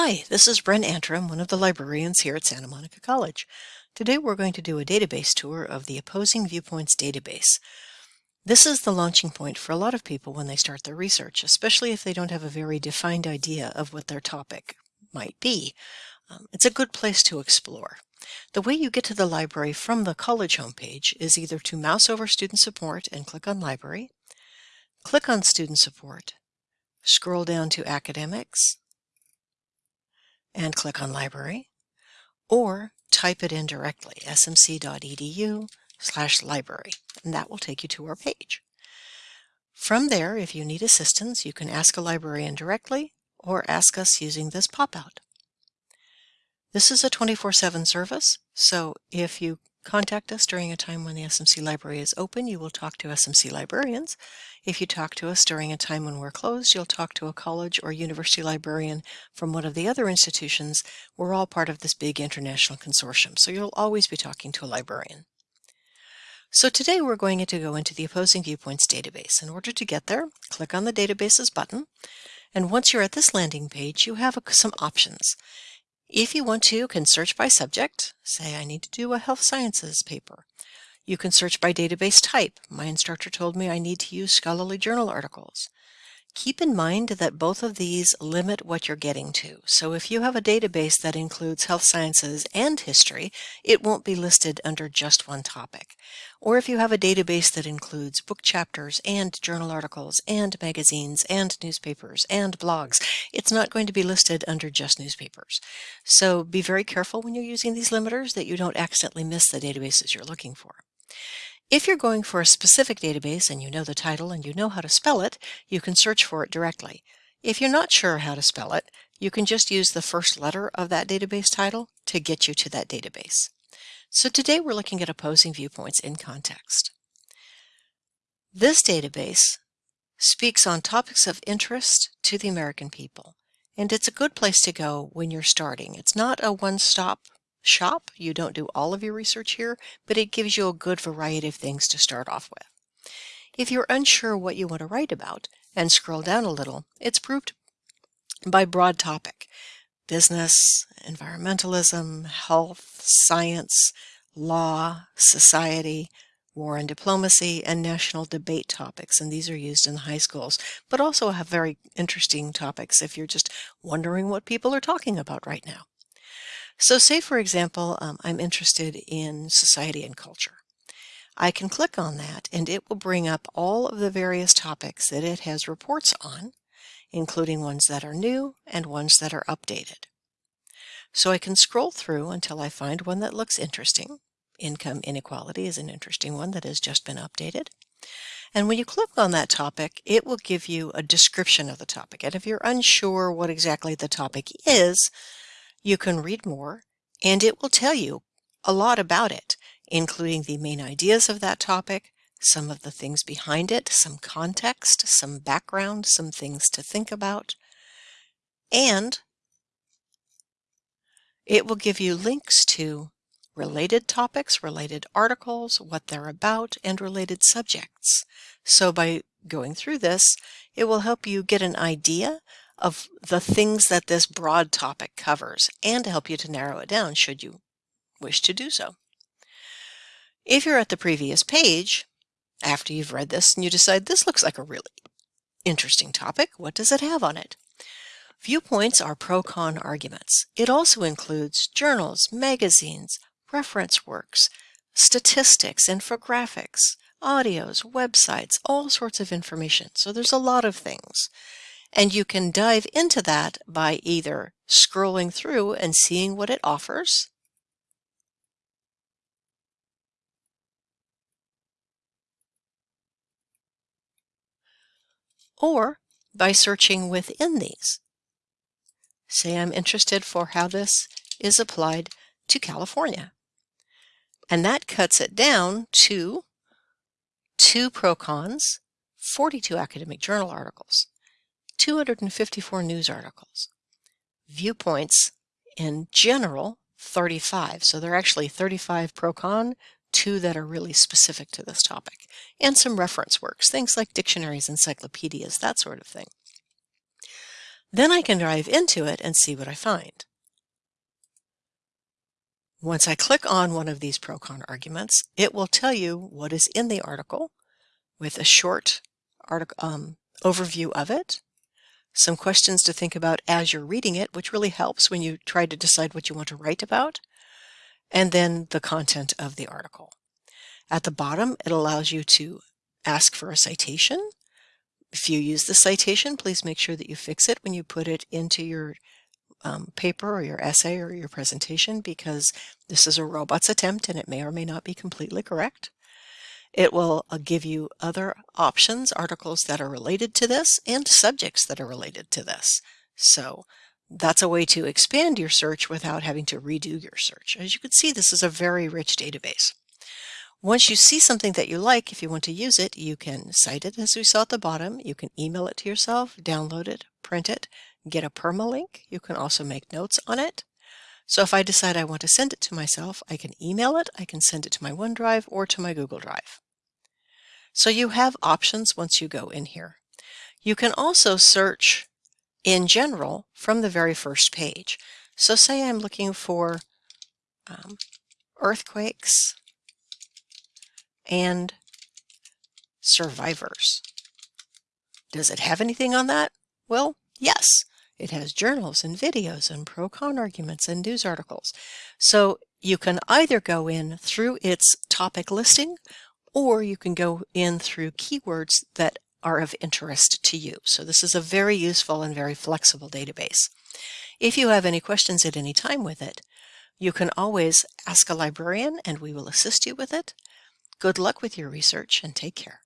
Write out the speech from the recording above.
Hi, this is Bren Antrim, one of the librarians here at Santa Monica College. Today we're going to do a database tour of the Opposing Viewpoints database. This is the launching point for a lot of people when they start their research, especially if they don't have a very defined idea of what their topic might be. Um, it's a good place to explore. The way you get to the library from the college homepage is either to mouse over Student Support and click on Library, click on Student Support, scroll down to Academics, and click on Library, or type it in directly, smc.edu slash library, and that will take you to our page. From there, if you need assistance, you can ask a librarian directly or ask us using this pop-out. This is a 24-7 service, so if you contact us during a time when the SMC library is open, you will talk to SMC librarians. If you talk to us during a time when we're closed, you'll talk to a college or university librarian from one of the other institutions. We're all part of this big international consortium, so you'll always be talking to a librarian. So today we're going to go into the Opposing Viewpoints database. In order to get there, click on the Databases button, and once you're at this landing page, you have some options. If you want to, you can search by subject. Say, I need to do a health sciences paper. You can search by database type. My instructor told me I need to use scholarly journal articles. Keep in mind that both of these limit what you're getting to. So if you have a database that includes health sciences and history, it won't be listed under just one topic. Or if you have a database that includes book chapters and journal articles and magazines and newspapers and blogs, it's not going to be listed under just newspapers. So be very careful when you're using these limiters that you don't accidentally miss the databases you're looking for. If you're going for a specific database and you know the title and you know how to spell it, you can search for it directly. If you're not sure how to spell it, you can just use the first letter of that database title to get you to that database. So today we're looking at opposing viewpoints in context. This database speaks on topics of interest to the American people, and it's a good place to go when you're starting. It's not a one-stop shop. You don't do all of your research here, but it gives you a good variety of things to start off with. If you're unsure what you want to write about and scroll down a little, it's grouped by broad topic. Business, environmentalism, health, science, law, society, war and diplomacy, and national debate topics. And these are used in high schools, but also have very interesting topics if you're just wondering what people are talking about right now. So say, for example, um, I'm interested in society and culture. I can click on that and it will bring up all of the various topics that it has reports on, including ones that are new and ones that are updated. So I can scroll through until I find one that looks interesting. Income inequality is an interesting one that has just been updated. And when you click on that topic, it will give you a description of the topic. And if you're unsure what exactly the topic is, you can read more and it will tell you a lot about it, including the main ideas of that topic, some of the things behind it, some context, some background, some things to think about, and it will give you links to related topics, related articles, what they're about, and related subjects. So by going through this, it will help you get an idea of the things that this broad topic covers and to help you to narrow it down should you wish to do so. If you're at the previous page, after you've read this and you decide this looks like a really interesting topic, what does it have on it? Viewpoints are pro-con arguments. It also includes journals, magazines, reference works, statistics, infographics, audios, websites, all sorts of information. So there's a lot of things. And you can dive into that by either scrolling through and seeing what it offers, or by searching within these. Say I'm interested for how this is applied to California. And that cuts it down to two pro-cons, 42 academic journal articles, 254 news articles. Viewpoints in general, 35. So there are actually 35 pro-con, two that are really specific to this topic, and some reference works, things like dictionaries, encyclopedias, that sort of thing. Then I can dive into it and see what I find. Once I click on one of these pro-con arguments, it will tell you what is in the article with a short article, um, overview of it, some questions to think about as you're reading it, which really helps when you try to decide what you want to write about, and then the content of the article. At the bottom, it allows you to ask for a citation. If you use the citation, please make sure that you fix it when you put it into your um, paper or your essay or your presentation because this is a robot's attempt and it may or may not be completely correct. It will uh, give you other options, articles that are related to this and subjects that are related to this. So that's a way to expand your search without having to redo your search. As you can see, this is a very rich database. Once you see something that you like, if you want to use it, you can cite it as we saw at the bottom. You can email it to yourself, download it, print it, get a permalink. You can also make notes on it. So if I decide I want to send it to myself, I can email it, I can send it to my OneDrive or to my Google Drive. So you have options once you go in here. You can also search in general from the very first page. So say I'm looking for um, earthquakes and survivors. Does it have anything on that? Well, yes. It has journals and videos and pro-con arguments and news articles. So you can either go in through its topic listing or you can go in through keywords that are of interest to you. So this is a very useful and very flexible database. If you have any questions at any time with it, you can always ask a librarian and we will assist you with it. Good luck with your research and take care.